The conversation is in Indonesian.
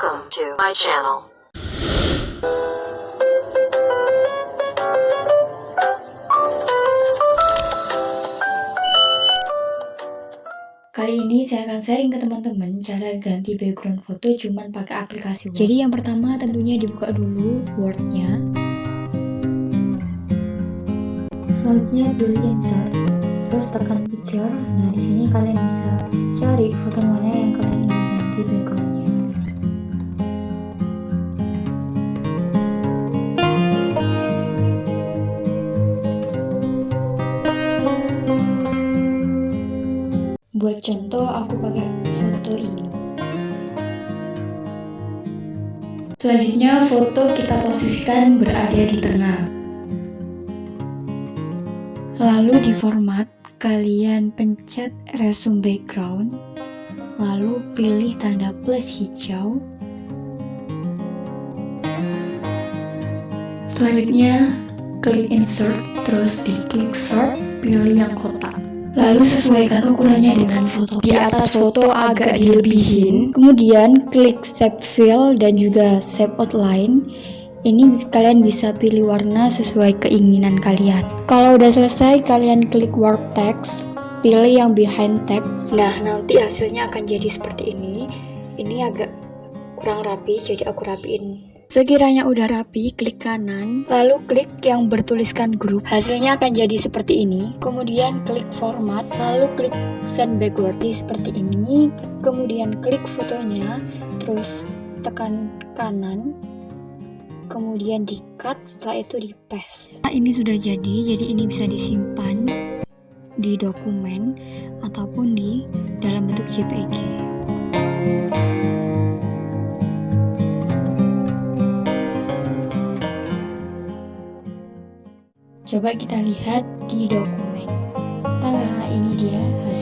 Welcome to my channel. Kali ini saya akan sharing ke teman-teman cara ganti background foto cuman pakai aplikasi Word. Jadi yang pertama tentunya dibuka dulu Word-nya. Selanjutnya pilih insert, terus tekan picture. Nah di sini kalian bisa cari foto mana yang kalian ingin ganti backgroundnya. Buat contoh, aku pakai foto ini. Selanjutnya, foto kita posisikan berada di tengah. Lalu di format, kalian pencet resume background, lalu pilih tanda plus hijau. Selanjutnya, klik insert, terus di klik sort, pilih yang kotak. Lalu sesuaikan ukurannya dengan foto. Di atas foto agak dilebihin. Kemudian klik save fill dan juga save outline. Ini kalian bisa pilih warna sesuai keinginan kalian. Kalau udah selesai, kalian klik warp text, pilih yang behind text. Nah, nanti hasilnya akan jadi seperti ini. Ini agak kurang rapi, jadi aku rapiin Sekiranya udah rapi, klik kanan, lalu klik yang bertuliskan grup. Hasilnya akan jadi seperti ini. Kemudian klik format, lalu klik send backward seperti ini. Kemudian klik fotonya, terus tekan kanan. Kemudian di cut, setelah itu di paste. Nah, ini sudah jadi, jadi ini bisa disimpan di dokumen ataupun di dalam bentuk JPG. Coba kita lihat di dokumen. Tara, ini dia hasilnya.